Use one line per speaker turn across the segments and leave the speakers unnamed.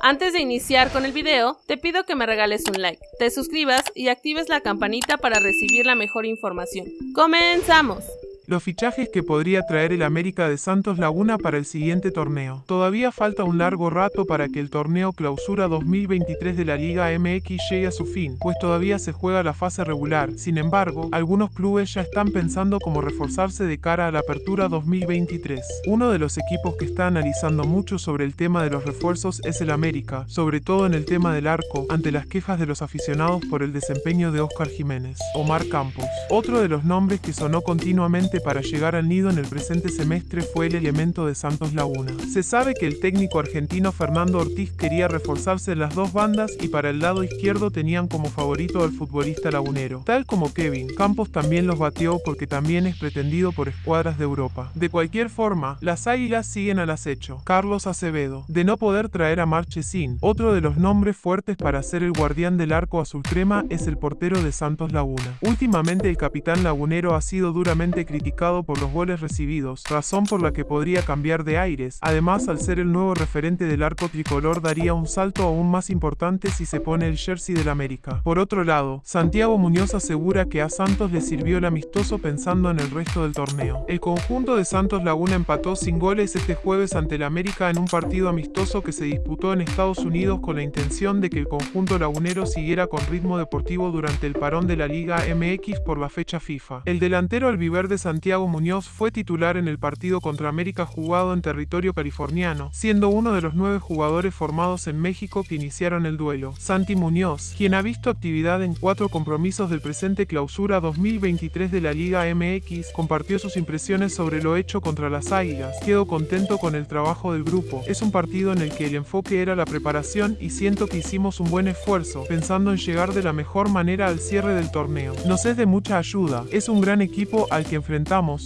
Antes de iniciar con el video, te pido que me regales un like, te suscribas y actives la campanita para recibir la mejor información. ¡Comenzamos!
Los fichajes que podría traer el América de Santos Laguna para el siguiente torneo. Todavía falta un largo rato para que el torneo Clausura 2023 de la Liga MX llegue a su fin, pues todavía se juega la fase regular. Sin embargo, algunos clubes ya están pensando cómo reforzarse de cara a la Apertura 2023. Uno de los equipos que está analizando mucho sobre el tema de los refuerzos es el América, sobre todo en el tema del arco, ante las quejas de los aficionados por el desempeño de Oscar Jiménez. Omar Campos. Otro de los nombres que sonó continuamente para llegar al nido en el presente semestre fue el elemento de Santos Laguna. Se sabe que el técnico argentino Fernando Ortiz quería reforzarse en las dos bandas y para el lado izquierdo tenían como favorito al futbolista lagunero. Tal como Kevin, Campos también los batió porque también es pretendido por escuadras de Europa. De cualquier forma, las águilas siguen al acecho. Carlos Acevedo. De no poder traer a Marchesín, otro de los nombres fuertes para ser el guardián del arco azul crema es el portero de Santos Laguna. Últimamente el capitán lagunero ha sido duramente criticado por los goles recibidos, razón por la que podría cambiar de aires. Además, al ser el nuevo referente del arco tricolor daría un salto aún más importante si se pone el jersey del América. Por otro lado, Santiago Muñoz asegura que a Santos le sirvió el amistoso pensando en el resto del torneo. El conjunto de Santos Laguna empató sin goles este jueves ante el América en un partido amistoso que se disputó en Estados Unidos con la intención de que el conjunto lagunero siguiera con ritmo deportivo durante el parón de la Liga MX por la fecha FIFA. El delantero albiverde Santiago Santiago Muñoz fue titular en el partido contra América jugado en territorio californiano, siendo uno de los nueve jugadores formados en México que iniciaron el duelo. Santi Muñoz, quien ha visto actividad en cuatro compromisos del presente clausura 2023 de la Liga MX, compartió sus impresiones sobre lo hecho contra las Águilas. Quedo contento con el trabajo del grupo. Es un partido en el que el enfoque era la preparación y siento que hicimos un buen esfuerzo, pensando en llegar de la mejor manera al cierre del torneo. Nos es de mucha ayuda. Es un gran equipo al que enfrentamos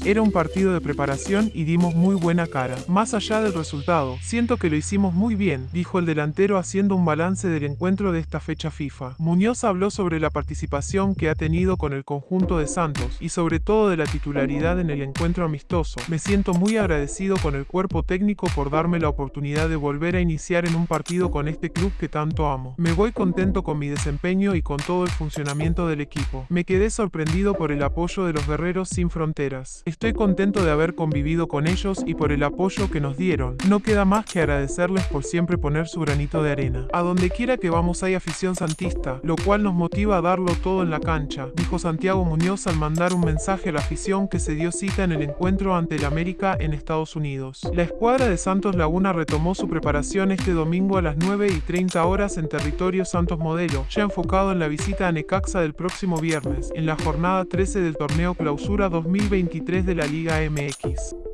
era un partido de preparación y dimos muy buena cara. Más allá del resultado, siento que lo hicimos muy bien, dijo el delantero haciendo un balance del encuentro de esta fecha FIFA. Muñoz habló sobre la participación que ha tenido con el conjunto de Santos y sobre todo de la titularidad en el encuentro amistoso. Me siento muy agradecido con el cuerpo técnico por darme la oportunidad de volver a iniciar en un partido con este club que tanto amo. Me voy contento con mi desempeño y con todo el funcionamiento del equipo. Me quedé sorprendido por el apoyo de los guerreros sin fronteras Estoy contento de haber convivido con ellos y por el apoyo que nos dieron. No queda más que agradecerles por siempre poner su granito de arena. A donde quiera que vamos hay afición santista, lo cual nos motiva a darlo todo en la cancha, dijo Santiago Muñoz al mandar un mensaje a la afición que se dio cita en el encuentro ante el América en Estados Unidos. La escuadra de Santos Laguna retomó su preparación este domingo a las 9 y 30 horas en territorio Santos Modelo, ya enfocado en la visita a Necaxa del próximo viernes, en la jornada 13 del torneo Clausura 2020 23 de la Liga MX.